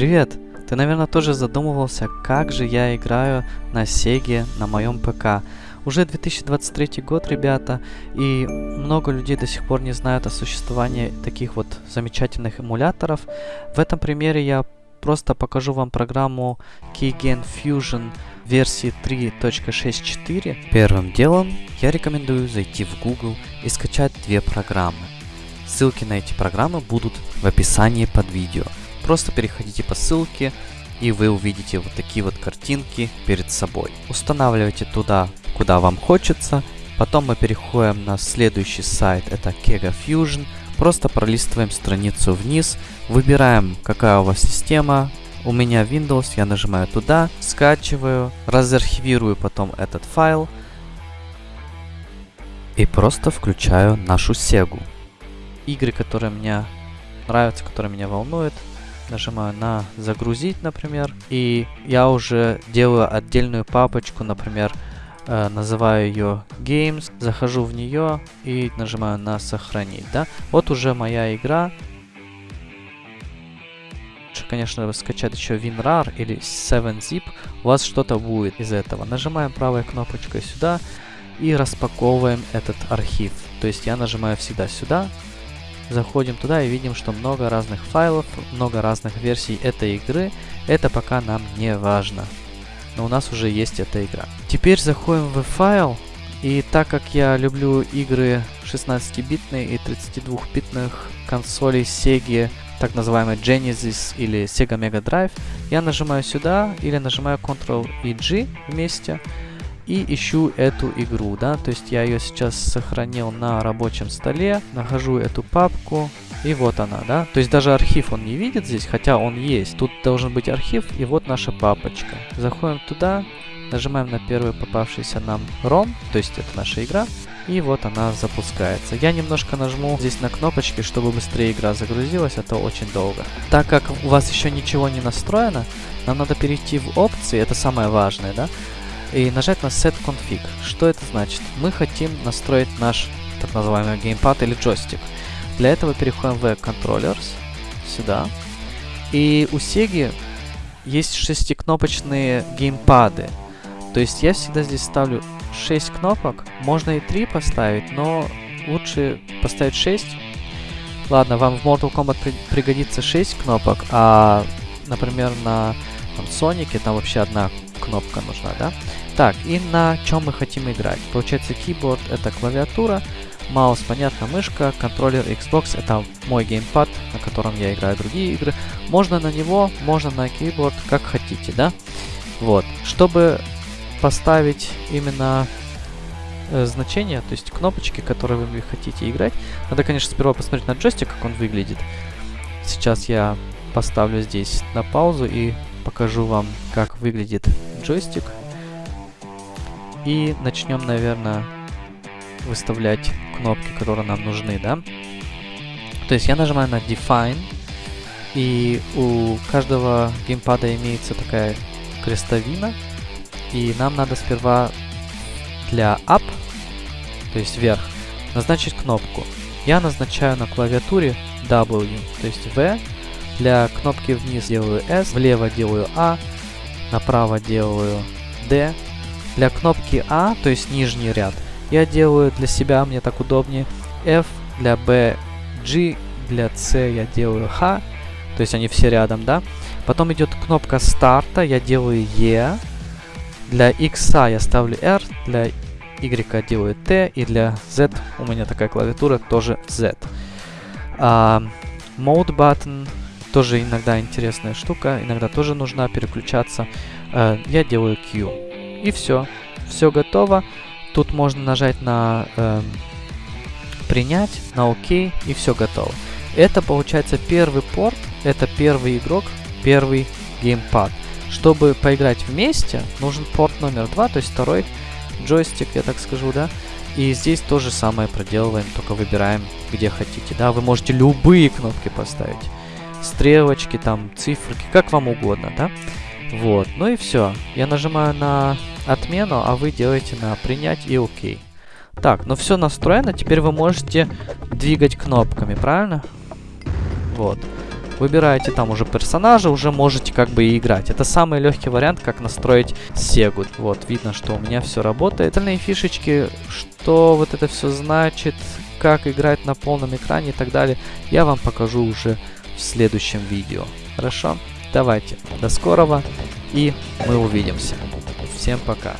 Привет! Ты, наверное, тоже задумывался, как же я играю на Sega на моем ПК. Уже 2023 год, ребята, и много людей до сих пор не знают о существовании таких вот замечательных эмуляторов. В этом примере я просто покажу вам программу Keygen Fusion версии 3.64. Первым делом я рекомендую зайти в Google и скачать две программы. Ссылки на эти программы будут в описании под видео. Просто переходите по ссылке и вы увидите вот такие вот картинки перед собой. Устанавливайте туда, куда вам хочется. Потом мы переходим на следующий сайт, это Kega Fusion. Просто пролистываем страницу вниз, выбираем, какая у вас система. У меня Windows, я нажимаю туда, скачиваю, разархивирую потом этот файл и просто включаю нашу Sega. Игры, которые мне нравятся, которые меня волнуют, нажимаю на загрузить, например, и я уже делаю отдельную папочку, например, э, называю ее games, захожу в нее и нажимаю на сохранить, да. Вот уже моя игра. Конечно, скачать еще WinRAR или 7-zip, у вас что-то будет из этого. Нажимаем правой кнопочкой сюда и распаковываем этот архив. То есть я нажимаю всегда сюда, Заходим туда и видим, что много разных файлов, много разных версий этой игры. Это пока нам не важно. Но у нас уже есть эта игра. Теперь заходим в файл. И так как я люблю игры 16-битные и 32-битных консолей Sega, так называемый Genesis или Sega Mega Drive, я нажимаю сюда или нажимаю Ctrl и G вместе и ищу эту игру, да, то есть я ее сейчас сохранил на рабочем столе, нахожу эту папку, и вот она, да, то есть даже архив он не видит здесь, хотя он есть, тут должен быть архив, и вот наша папочка. Заходим туда, нажимаем на первый попавшийся нам ROM, то есть это наша игра, и вот она запускается. Я немножко нажму здесь на кнопочки, чтобы быстрее игра загрузилась, это очень долго. Так как у вас еще ничего не настроено, нам надо перейти в опции, это самое важное, да, и нажать на Set Config. Что это значит? Мы хотим настроить наш так называемый геймпад или джойстик. Для этого переходим в Controllers, сюда. И у Sega есть шестикнопочные геймпады. То есть я всегда здесь ставлю 6 кнопок. Можно и 3 поставить, но лучше поставить 6. Ладно, вам в Mortal Kombat при пригодится 6 кнопок, а, например, на там, Sonic там вообще одна кнопка нужна, да? Так, и на чем мы хотим играть? Получается, keyboard это клавиатура, маус, понятно, мышка, контроллер Xbox это мой геймпад, на котором я играю другие игры. Можно на него, можно на keyboard, как хотите, да? Вот. Чтобы поставить именно э, значение, то есть кнопочки, которые вы хотите играть, надо, конечно, сперва посмотреть на джойстик, как он выглядит. Сейчас я поставлю здесь на паузу и покажу вам, как выглядит джойстик. И начнем, наверное, выставлять кнопки, которые нам нужны, да? То есть я нажимаю на Define, и у каждого геймпада имеется такая крестовина, и нам надо сперва для Up, то есть вверх, назначить кнопку. Я назначаю на клавиатуре W, то есть V, для кнопки вниз делаю S, влево делаю A, направо делаю D, для кнопки A, то есть нижний ряд, я делаю для себя, мне так удобнее, F, для B, G, для C я делаю H, то есть они все рядом, да. Потом идет кнопка старта, я делаю E, для X я ставлю R, для Y делаю T, и для Z у меня такая клавиатура тоже Z. Uh, mode button тоже иногда интересная штука, иногда тоже нужна переключаться. Uh, я делаю Q. И все. Все готово. Тут можно нажать на э, принять, на ОК, и все готово. Это получается первый порт, это первый игрок, первый геймпад. Чтобы поиграть вместе, нужен порт номер два, то есть второй джойстик, я так скажу, да. И здесь то же самое проделываем, только выбираем, где хотите, да. Вы можете любые кнопки поставить. Стрелочки, там, циферки, как вам угодно, да. Вот, ну и все. Я нажимаю на отмену, а вы делаете на принять и ОК. Так, ну все настроено, теперь вы можете двигать кнопками, правильно? Вот. Выбираете там уже персонажа, уже можете как бы и играть. Это самый легкий вариант, как настроить Сегу. Вот, видно, что у меня все работает. Остальные фишечки, что вот это все значит, как играть на полном экране и так далее, я вам покажу уже в следующем видео. Хорошо? Давайте, до скорого и мы увидимся. Всем пока.